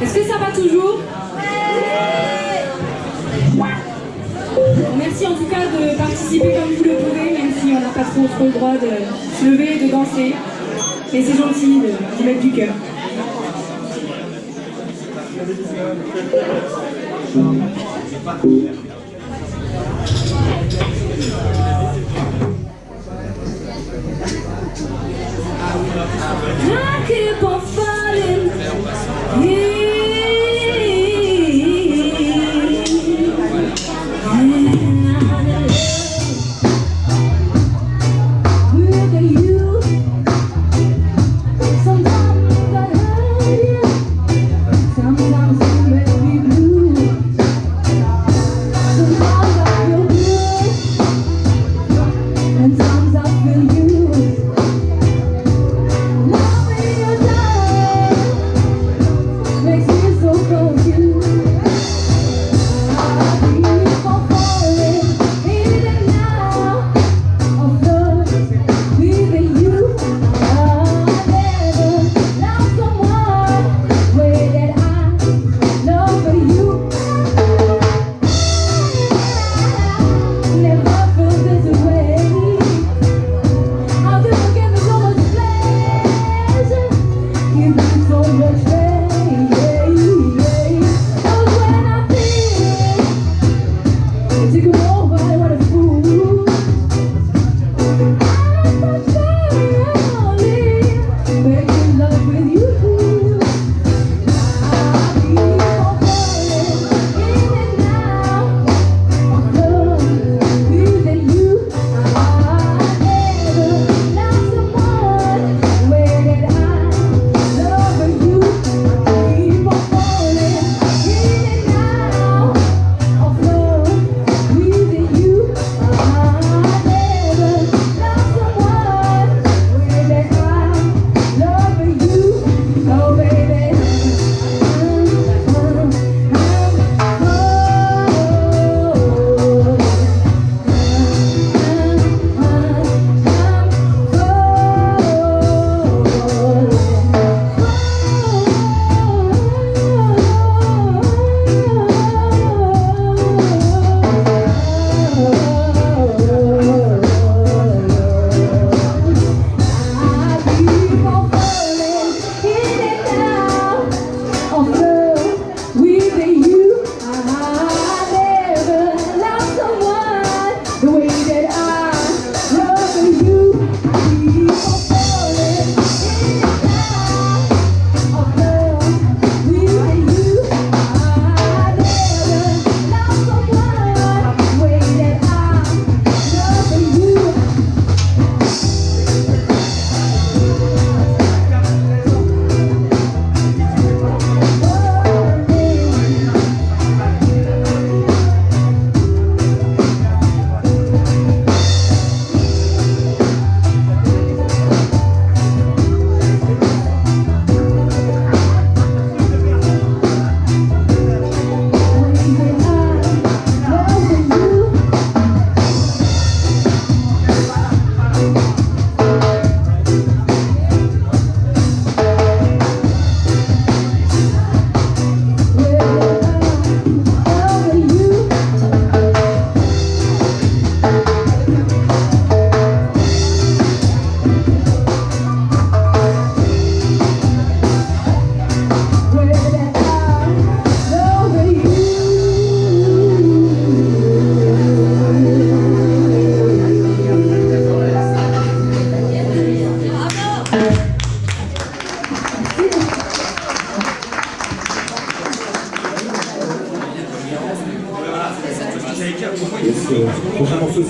Est-ce que ça va toujours Merci en tout cas de participer comme vous le pouvez, même si on n'a pas trop, trop le droit de se lever et de danser. Mais c'est gentil de, mettre du cœur. Ma che posso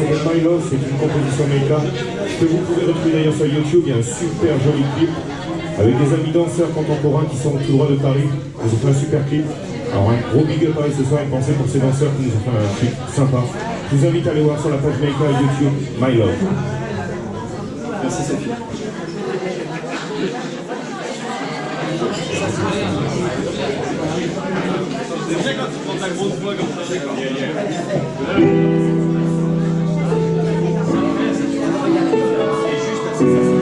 c'est My Love, c'est une composition make-up que vous pouvez retrouver d'ailleurs sur YouTube, il y a un super joli clip avec des amis danseurs contemporains qui sont tout droit de Paris, ils ont fait un super clip. Alors un gros big up à eux ce soir, une pensée pour ces danseurs qui nous ont fait un clip sympa. Je vous invite à aller voir sur la page Make-up YouTube, My Love. Merci Sophie. C'est bien quand tu prends ta grosse voix comme. Jesus.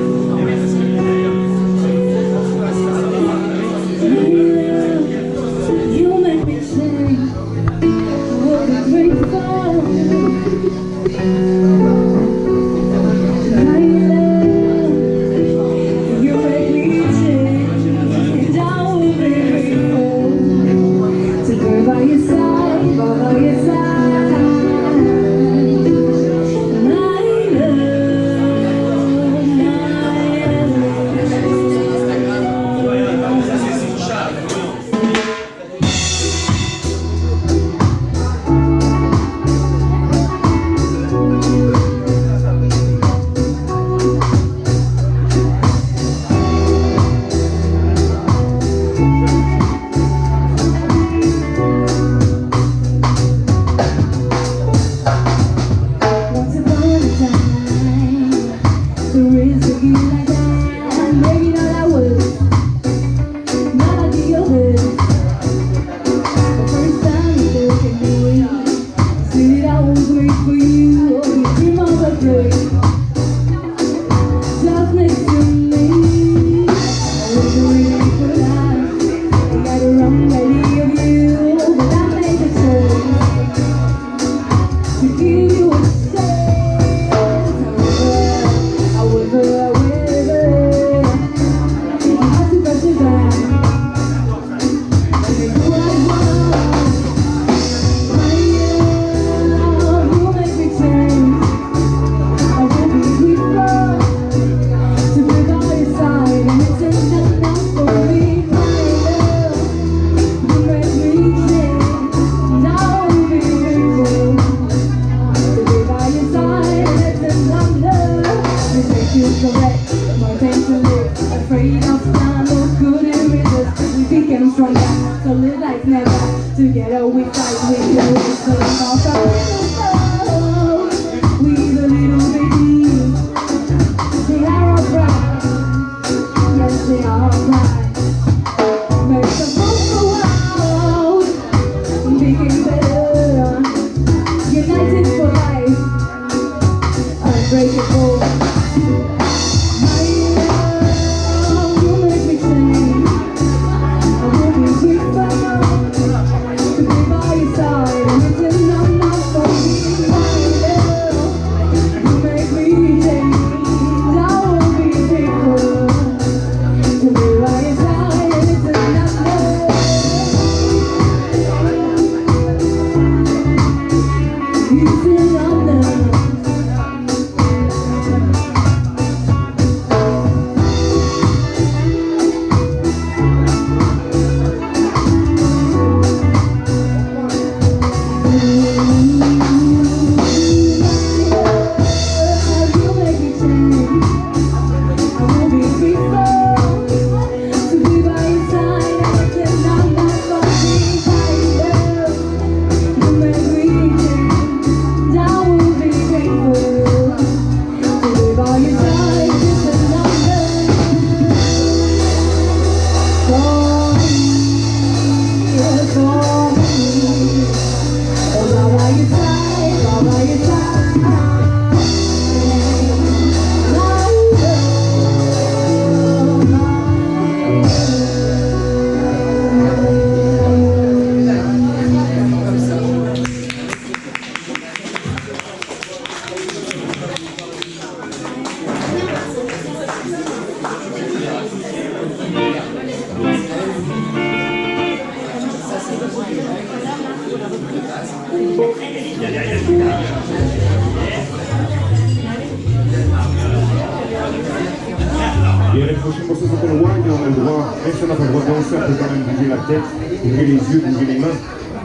tête, ouvrez les yeux, bougez les mains.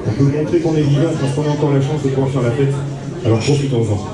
On peut montrer qu'on est vivant parce qu'on a encore la chance de pouvoir faire la fête. Alors profitons-en.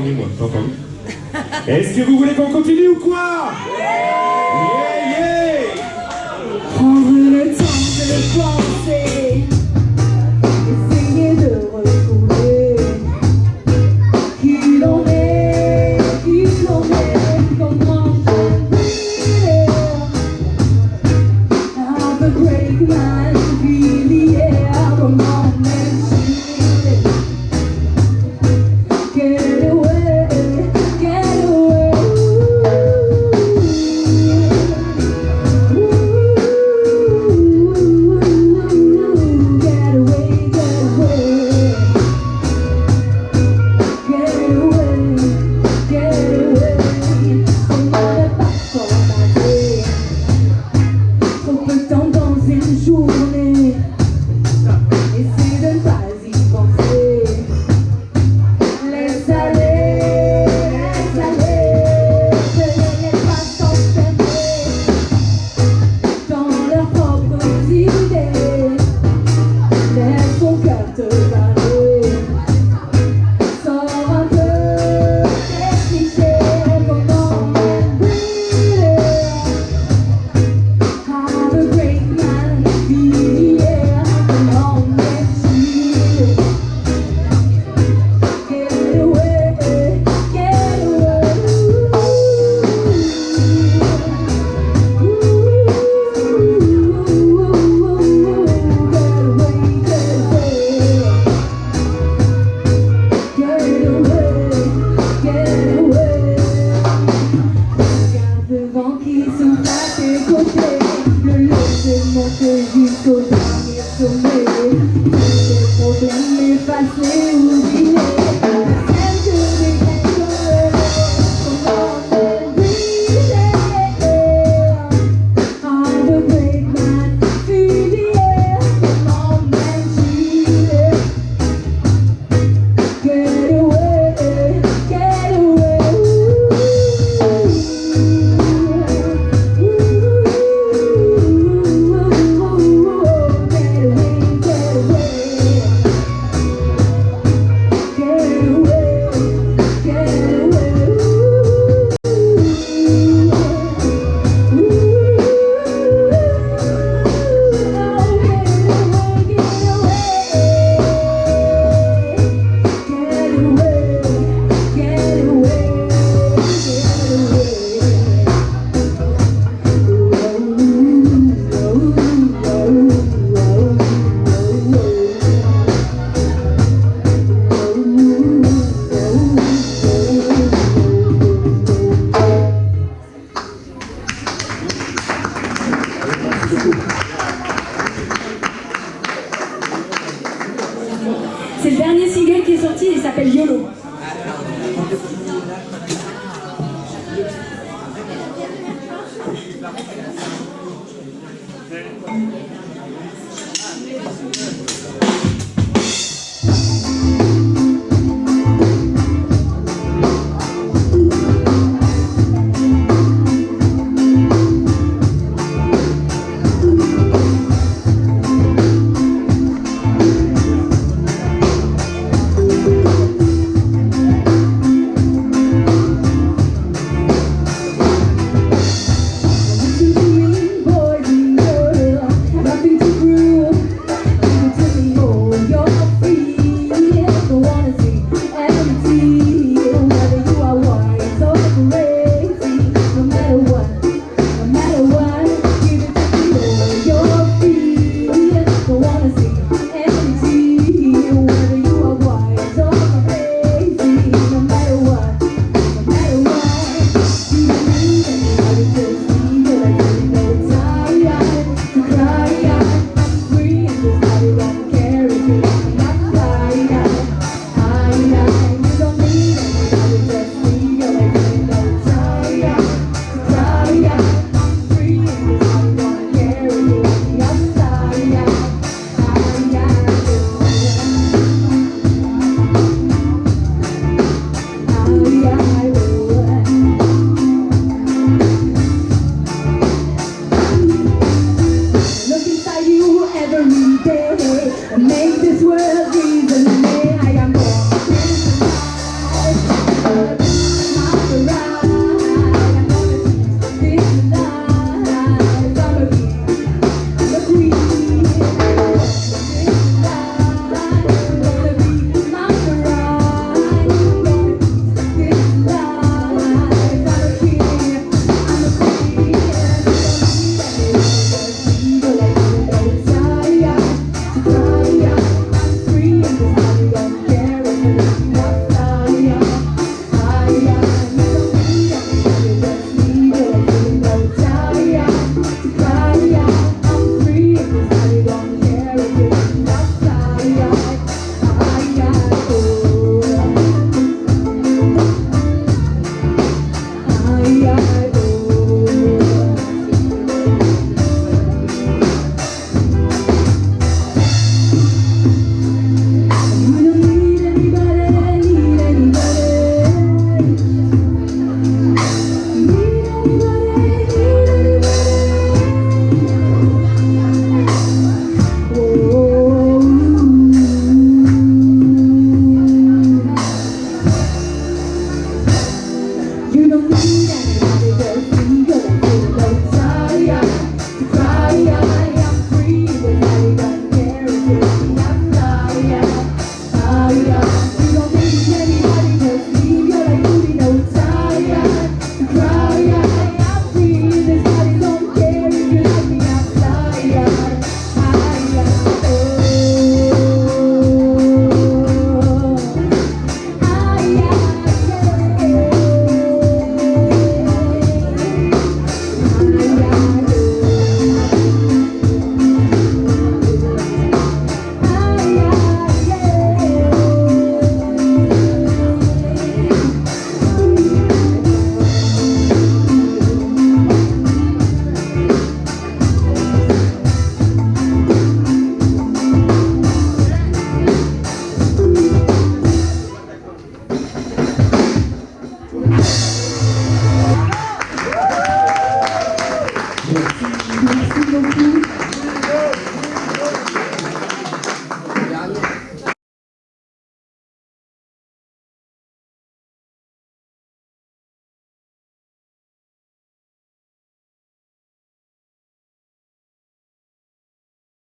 moi. Est-ce que vous voulez qu'on continue ou quoi il s'appelle YOLO.